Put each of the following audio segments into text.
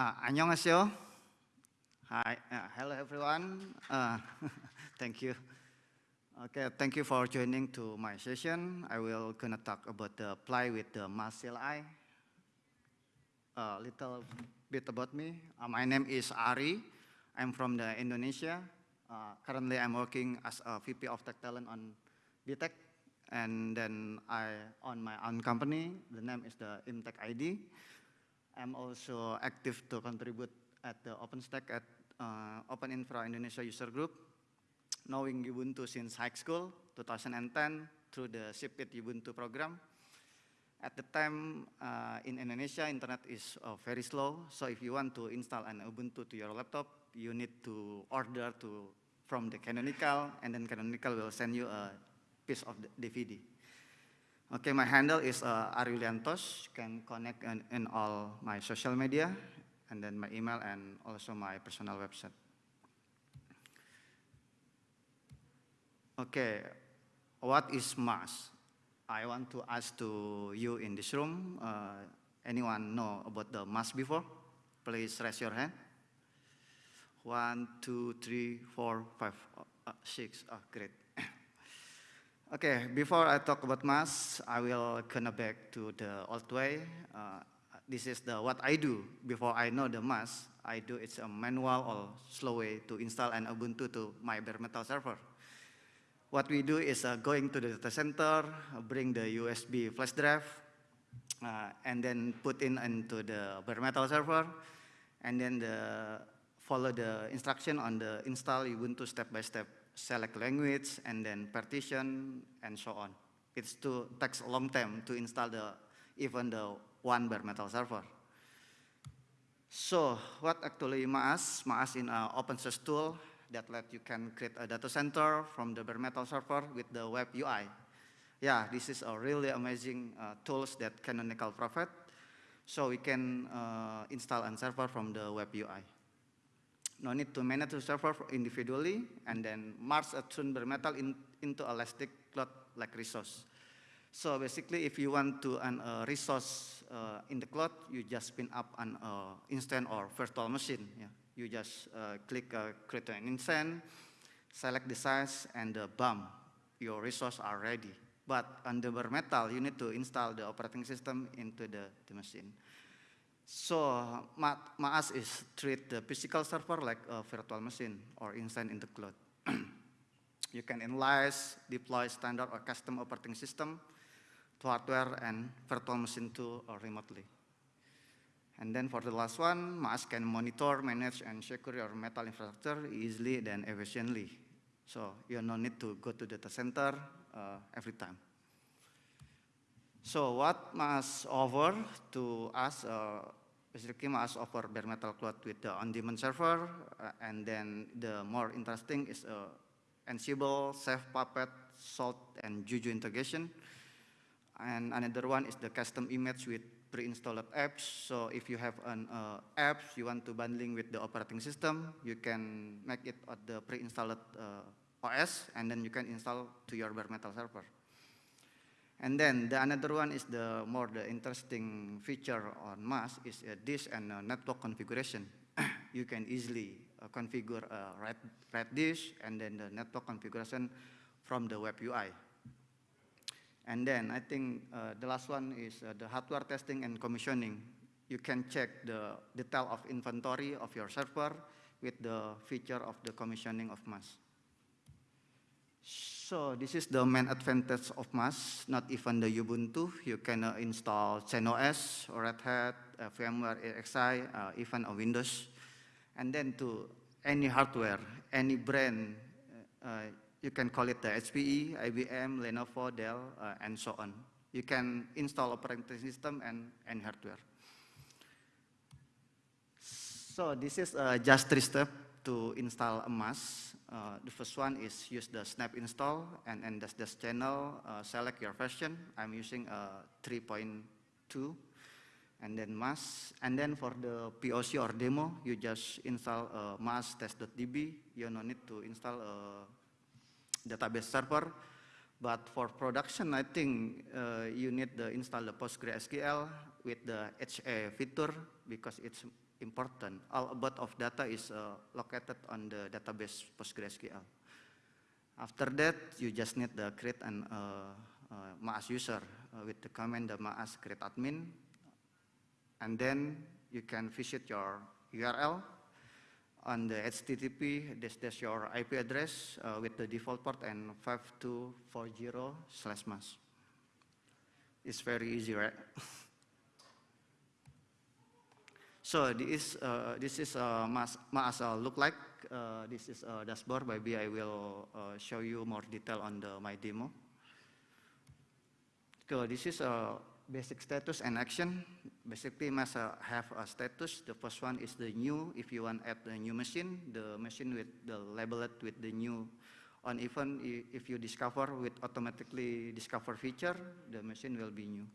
Uh, 안녕하세요. Hi, uh, hello everyone. Uh, thank you. Okay, thank you for joining to my session. I will gonna talk about the apply with the MAS CLI. A little bit about me. Uh, my name is Ari. I'm from the Indonesia. Uh, currently, I'm working as a VP of Tech Talent on BTech. And then I own my own company. The name is the Imtech ID. I'm also active to contribute at the OpenStack at uh, Open Infra Indonesia User Group, knowing Ubuntu since high school, 2010, through the ShipIt Ubuntu program. At the time uh, in Indonesia, internet is uh, very slow. So if you want to install an Ubuntu to your laptop, you need to order to from the Canonical, and then Canonical will send you a piece of the DVD. Okay, my handle is uh, Ariuliantos. You can connect in, in all my social media, and then my email, and also my personal website. Okay, what is MAAS? I want to ask to you in this room, uh, anyone know about the MAAS before? Please raise your hand. One, two, three, four, five, uh, six. Oh, great. Okay, before I talk about MAAS, I will connect back to the old way. Uh, this is the what I do before I know the MAAS. I do it's a manual or slow way to install an Ubuntu to my bare metal server. What we do is uh, going to the data center, bring the USB flash drive, uh, and then put in into the bare metal server, and then the, follow the instruction on the install Ubuntu step by step select language, and then partition, and so on. It takes a long time to install the even the one bare metal server. So what actually Maas? Maas is an open source tool that let you can create a data center from the bare metal server with the web UI. Yeah, this is a really amazing uh, tools that Canonical provide. So we can uh, install a server from the web UI no need to manage the server individually, and then merge a tuned bare metal in, into Elastic Cloud like resource. So basically, if you want to an uh, resource uh, in the cloud, you just spin up an uh, or virtual machine. Yeah. You just uh, click create an instance, select the size, and uh, bam, your resource are ready. But on the bare metal, you need to install the operating system into the, the machine. So MAAS is treat the physical server like a virtual machine or instance in the cloud. you can analyze, deploy standard or custom operating system to hardware and virtual machine too or remotely. And then for the last one, MAAS can monitor, manage, and secure your metal infrastructure easily and efficiently. So you no need to go to data center uh, every time. So what MAAS offer to us, uh, basically MAAS offer bare metal cloud with the on-demand server, uh, and then the more interesting is uh, Ansible, Chef, Puppet, Salt, and Juju integration. And another one is the custom image with pre-installed apps. So if you have an uh, app you want to bundling with the operating system, you can make it at the pre-installed uh, OS, and then you can install to your bare metal server. And then the another one is the more the interesting feature on MAAS is uh, this and uh, network configuration. you can easily uh, configure a red, red dish and then the network configuration from the web UI. And then I think uh, the last one is uh, the hardware testing and commissioning. You can check the detail of inventory of your server with the feature of the commissioning of MAAS. So this is the main advantage of MAAS, not even the Ubuntu. You can uh, install CentOS, Red Hat, uh, VMware ESXi, uh, even a Windows. And then to any hardware, any brand, uh, uh, you can call it the HPE, IBM, Lenovo, Dell, uh, and so on. You can install operating system and any hardware. So this is just three steps to install a MAAS. Uh, the first one is use the snap install and then this, this channel, uh, select your version. I'm using uh, 3.2 and then MAAS. And then for the POC or demo, you just install uh, test.db. You no need to install a database server. But for production, I think uh, you need to install the PostgreSQL with the HA feature because it's important. All about of data is uh, located on the database PostgreSQL. After that, you just need to create an uh, uh, MAAS user uh, with the command the MAAS create admin, and then you can visit your URL on the HTTP, this is your IP address uh, with the default port and 5240 slash MAAS. It's very easy, right? so this, uh, this is uh, MAAS uh, look like. Uh, this is a dashboard. Maybe I will uh, show you more detail on the, my demo. So this is a basic status and action. Basically, MAAS uh, have a status. The first one is the new. If you want add the new machine, the machine with the labeled with the new. On even if you discover with automatically discover feature, the machine will be new.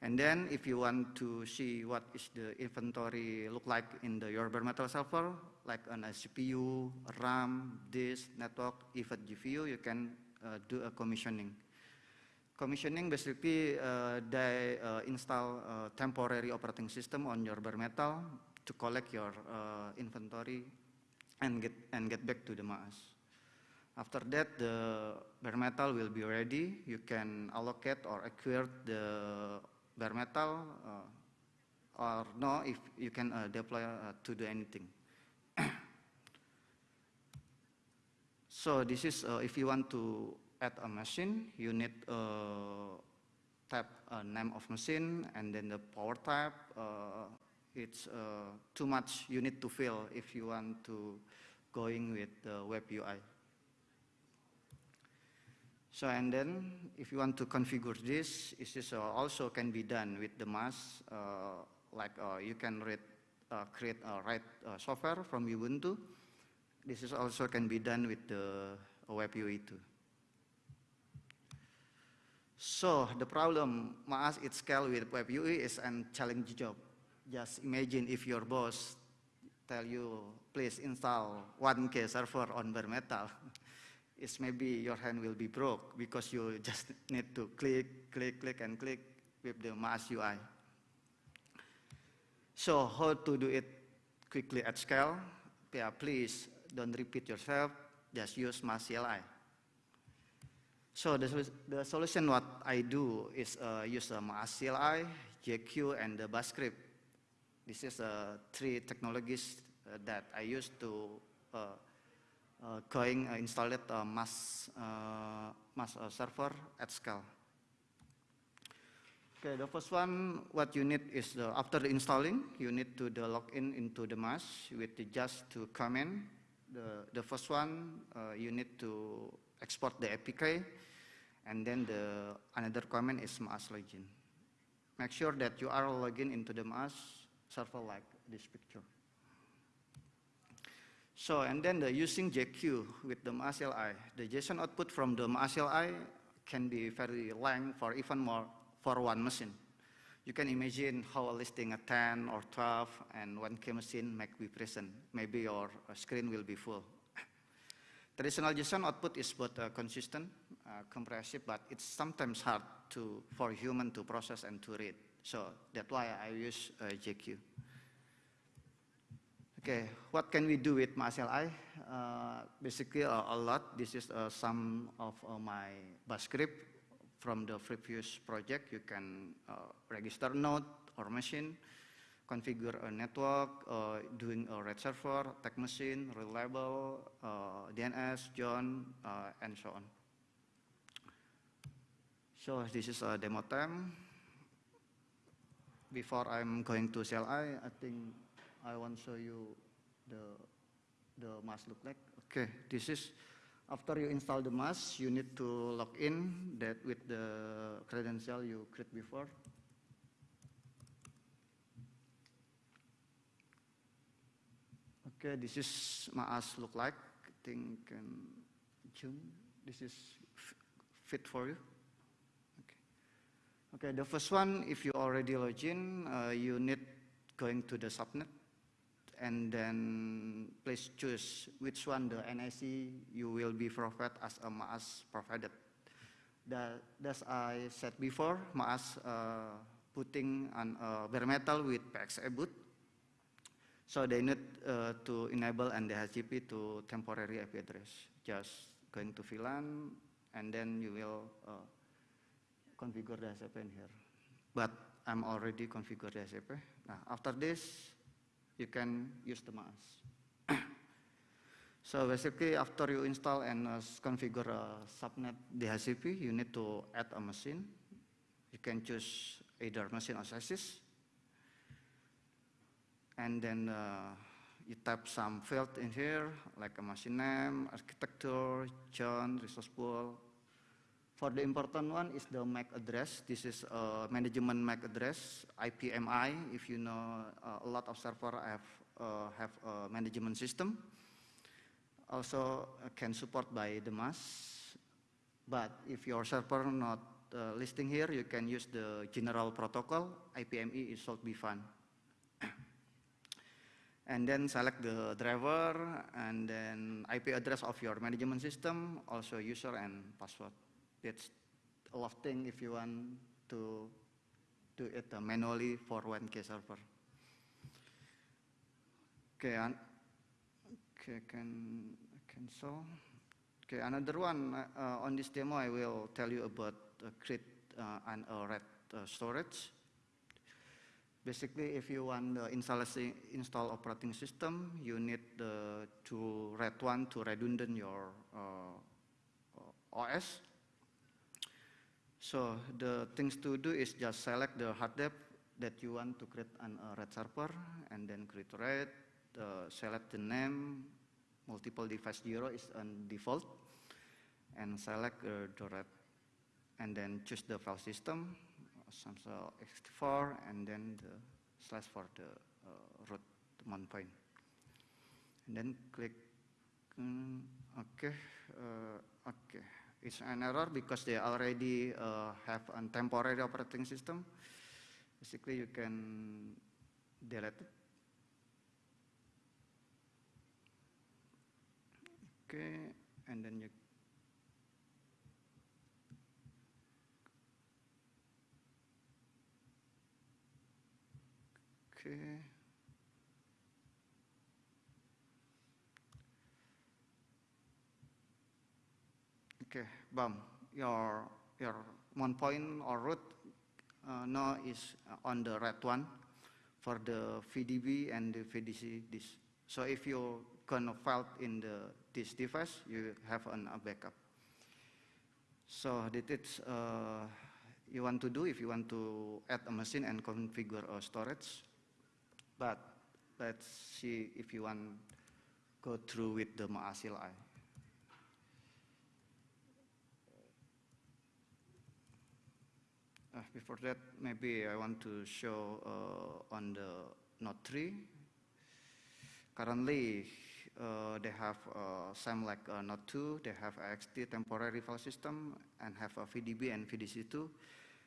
And then if you want to see what is the inventory look like in the your bare metal server, like on a CPU, RAM, disk, network, even GPU, you can uh, do a commissioning. Commissioning basically uh, they uh, install a temporary operating system on your bare metal to collect your uh, inventory and get and get back to the MAAS. After that, the bare metal will be ready. You can allocate or acquire the bare metal uh, or no if you can uh, deploy uh, to do anything. so this is if you want to add a machine, you need uh, type name of machine and then the power type. Uh, it's uh, too much you need to fill if you want to going with the web UI. So and then if you want to configure this, this uh, also can be done with the MAAS. Uh, like uh, you can read, create a write software from Ubuntu. This is also can be done with the web UI too. So the problem MAAS it scale with web UI is a challenging job. Just imagine if your boss tell you, please install 1K server on bare metal. it's maybe your hand will be broke because you just need to click, click, click, and click with the MAAS UI. So how to do it quickly at scale? Yeah, please don't repeat yourself, just use MAAS CLI. So the, the solution what I do is uh, use um, CLI, JQ, and the Bash script. This is uh, three technologies uh, that I use to uh, uh, going uh, install it uh, MAAS, MAAS server at scale. Okay, the first one, what you need is the, after the installing, you need to the log in into the MAAS with the just to comment. The, the first one, you need to export the APK and then the another comment is MAAS login. Make sure that you are logging into the MAAS server like this picture. So, and then the using JQ with the MAAS the JSON output from the MAAS can be very long for even more for one machine. You can imagine how a listing a 10 or 12 and 1K machine might be present. Maybe your screen will be full. Traditional JSON output is both uh, consistent, uh, compressive, but it's sometimes hard to, for human to process and to read. So that's why I use uh, JQ. Okay, what can we do with MAAS-CLI? Uh, basically uh, a lot. This is uh, some of uh, my bash script from the previous project. You can register node or machine, configure a network, uh, doing a RAID server, tag machine, reliable, uh, DNS, zone, uh, and so on. So this is a demo time. Before I'm going to CLI, I think I want to show you the, the MAAS look like. Okay, this is after you install the MAAS, you need to log in that with the credential you create before. Okay, this is MAAS look like. I think can zoom. This is fit for you. Okay. Okay, the first one, if you already log in, uh, you need going to the subnet and then please choose which one the NIC you will be provided as a MAAS provided. That, as I said before, MAAS uh, putting on uh, bare metal with PXE boot So they need uh, to enable and DHCP to temporary IP address. Just going to VLAN, and then you will uh, configure the DHCP in here. But I'm already configured DHCP. Now, after this, you can use the MAAS. so basically, after you install and uh, configure a subnet DHCP, you need to add a machine. You can choose either machine or chassis. And then uh, you type some field in here, like a machine name, architecture, John, resource pool. For the important one is the MAC address. This is a management MAC address, IPMI. If you know, uh, a lot of server have, uh, have a management system. Also uh, can support by the MAAS. But if your server not uh, listing here, you can use the general protocol. IPMI is should be fine and then select the driver and then IP address of your management system, also user and password. It's a lot of thing if you want to do it uh, manually for 1K server. Okay, and, okay, can cancel. Okay, another one uh, on this demo, I will tell you about uh, create uh, an uh, RAID uh, storage. Basically, if you want the install operating system, you need the, to RAID one to redundant your uh, OS. So the things to do is just select the hard disk that you want to create an uh, RAID server, and then create RAID, uh, select the name, multiple device zero is on default, and select uh, the RAID, and then choose the file system, Some Samsung ext4 and then the slash for the uh, root mount point. And then click, um, okay, uh, okay. It's an error because they already uh, have a temporary operating system. Basically, you can delete it. Okay, and then you Okay. Okay, Bam, your your one point or root uh, now is on the right one for the VDB and the VDC disk. So if you gonna file in the this device, you have an, a backup. So that is uh, you want to do if you want to add a machine and configure a storage. But let's see if you want go through with the MAAS Uh, before that, maybe I want to show uh, on the Node 3. Currently, uh, they have uh, same like uh, Node 2, they have AXT temporary file system and have a VDB and VDC2.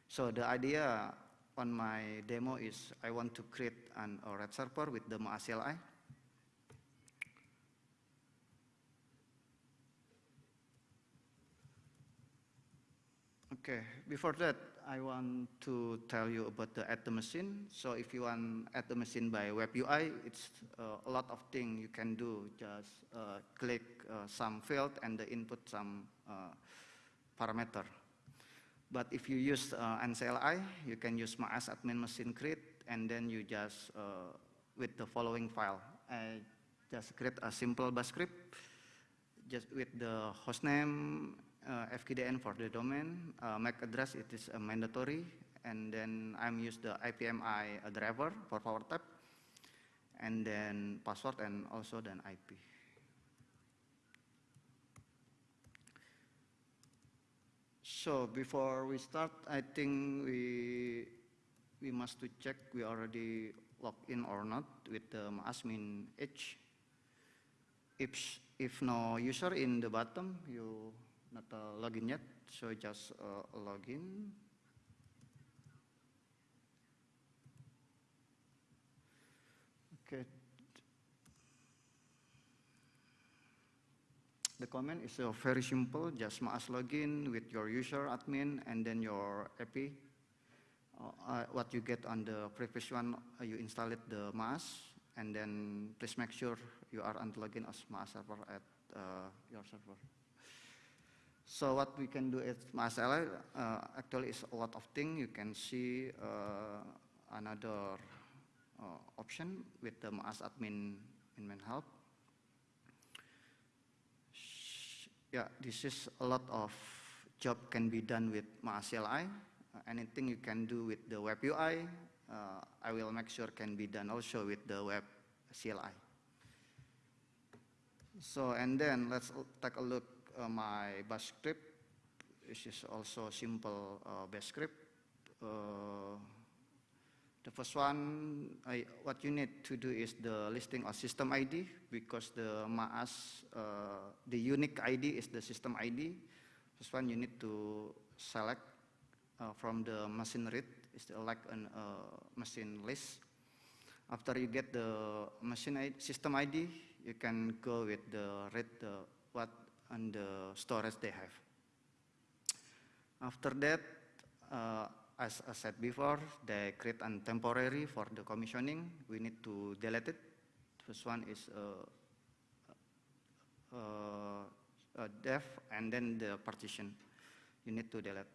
So the idea on my demo is I want to create an a RAID server with the MAAS Okay, before that, I want to tell you about the the machine. So if you want the machine by web UI, it's uh, a lot of things you can do. Just uh, click uh, some field and input some uh, parameter. But if you use uh, NCLI, you can use MAAS admin machine create, and then you just, uh, with the following file, I just create a simple bash script, just with the hostname, Uh, FQDN for the domain, uh, MAC address, it is uh, mandatory, and then I'm use the IPMI uh, driver for power type, and then password and also then IP. So before we start, I think we we must to check we already logged in or not with the admin H. If if no user in the bottom, you not uh, login yet, so just uh, login. Okay, The command is uh, very simple, just MAAS login with your user admin and then your API. Uh, uh, what you get on the previous one, uh, you install it the MAAS and then please make sure you are unlogged in as Maas server at uh, your server. So what we can do at Maas CLI uh, actually is a lot of things. You can see uh, another uh, option with the Maas admin admin help. Yeah, this is a lot of job can be done with Maas CLI. Uh, anything you can do with the web UI, uh, I will make sure can be done also with the web CLI. So, and then let's take a look uh, my bash script. This is also simple uh, bash script. Uh, the first one, I, what you need to do is the listing of system ID because the MAAS, uh, the unique ID is the system ID. First one, you need to select uh, from the machine read, is like a uh, machine list. After you get the machine ID, system ID, you can go with the read the what and the storage they have. After that, uh, as I said before, they create a temporary for the commissioning. We need to delete it. First one is uh, uh, uh, def and then the partition. You need to delete.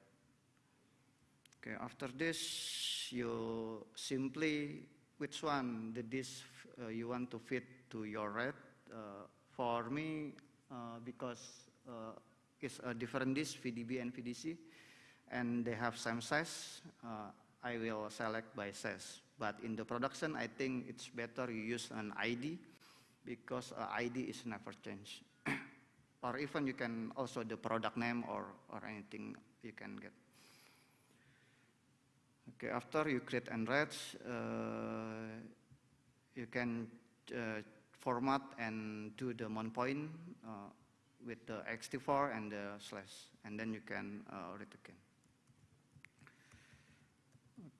Okay, after this, you simply, which one the disk uh, you want to fit to your RAID. Uh, for me, because uh, it's a different disk, VDB and VDC, and they have same size, uh, I will select by size. But in the production, I think it's better you use an ID because uh, ID is never changed. or even you can also the product name or, or anything you can get. Okay, after you create and write, uh, you can uh, format and do the mount point uh, with the ext4 and the slash, and then you can uh, read again.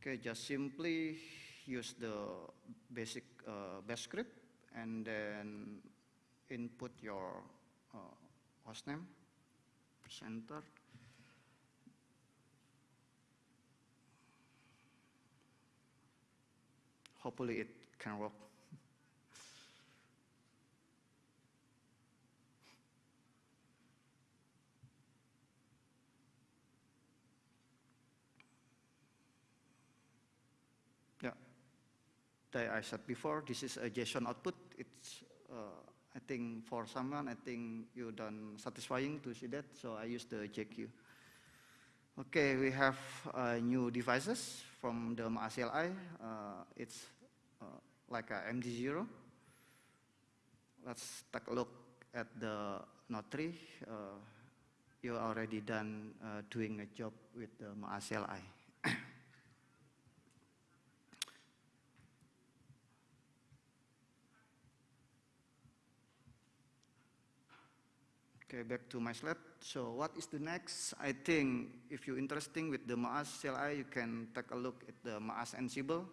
Okay, just simply use the basic uh, bash script and then input your uh, hostname, press enter. Hopefully it can work. Yeah, like I said before, this is a JSON output. It's, uh, I think for someone, I think you done satisfying to see that, so I use the JQ. Okay, we have uh, new devices from the MAAS CLI. Uh, it's uh, like a MD0. Let's take a look at the Node 3. Uh, you already done uh, doing a job with the MAAS CLI. Okay, back to my slide. So what is the next? I think if you're interested with the Maas CLI, you can take a look at the Maas Ansible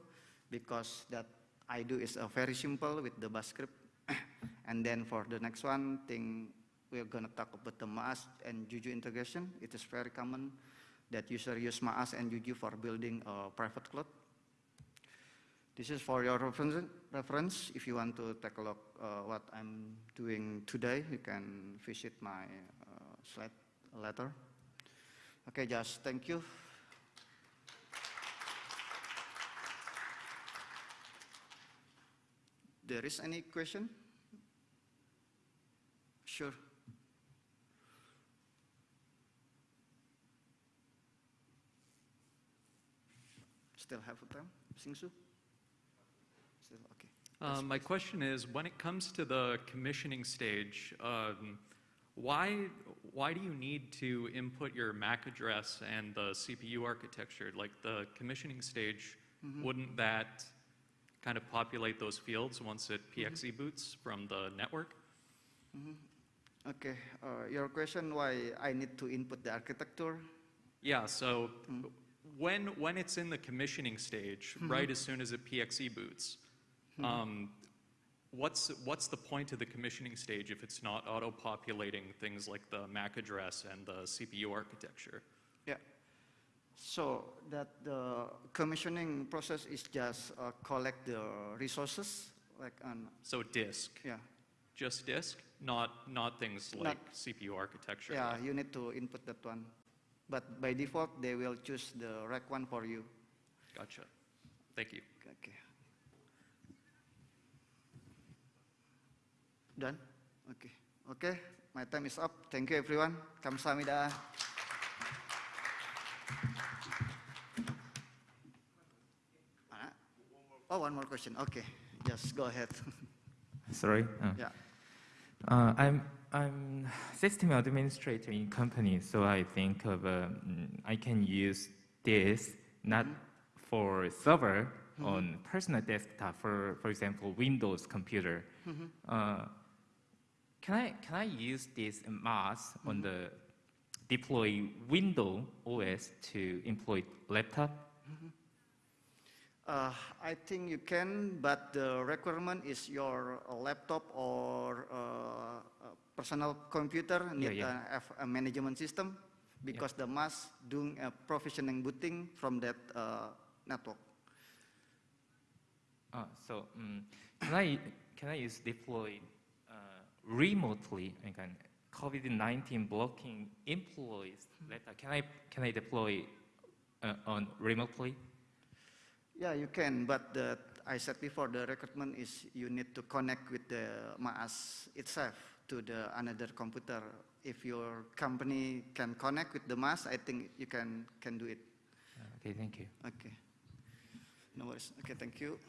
because that I do is uh, very simple with the bash script. and then for the next one thing, we're gonna talk about the Maas and Juju integration. It is very common that user use Maas and Juju for building a private cloud. This is for your reference. If you want to take a look uh, what I'm doing today, you can visit my uh, slide later. Okay, just thank you. There is any question? Sure. Still have a time, Singsu? Okay. Um, my question is, when it comes to the commissioning stage, um, why, why do you need to input your MAC address and the CPU architecture? Like the commissioning stage, wouldn't that kind of populate those fields once it PXE boots from the network? Okay, uh, your question why I need to input the architecture? Yeah, so when, when it's in the commissioning stage, right as soon as it PXE boots, um, what's, what's the point of the commissioning stage if it's not auto-populating things like the MAC address and the CPU architecture? Yeah. So that the commissioning process is just uh, collect the resources like on, So disk, yeah. just disk, not, not things Not- like CPU architecture. Yeah, you need to input that one. But by default, they will choose the rack one for you. Gotcha. Thank you. Okay. Done? Okay. Okay, my time is up. Thank you, everyone. Kamsahamnida. Ah. Oh, one more question. Okay, just go ahead. Sorry. Uh, yeah. uh, I'm I'm system administrator in company, so I think of uh, mm, I can use this not for server on personal desktop. For for example, Windows computer. Uh, can I can I use this MAAS on the deploy Windows OS to employ laptop? Uh, I think you can, but the requirement is your uh, laptop or uh, uh, personal computer need yeah. uh, have a management system because the MAAS doing a provisioning booting from that uh, network. Uh, so um, can I can I use deploy remotely? Can COVID-19 blocking employees. Data. Can I can I deploy uh, on remotely? Yeah, you can, but the, I said before, the recruitment is you need to connect with the MAAS itself to the another computer. If your company can connect with the MAAS, I think you can, can do it. Okay, thank you. Okay. No worries. Okay, thank you.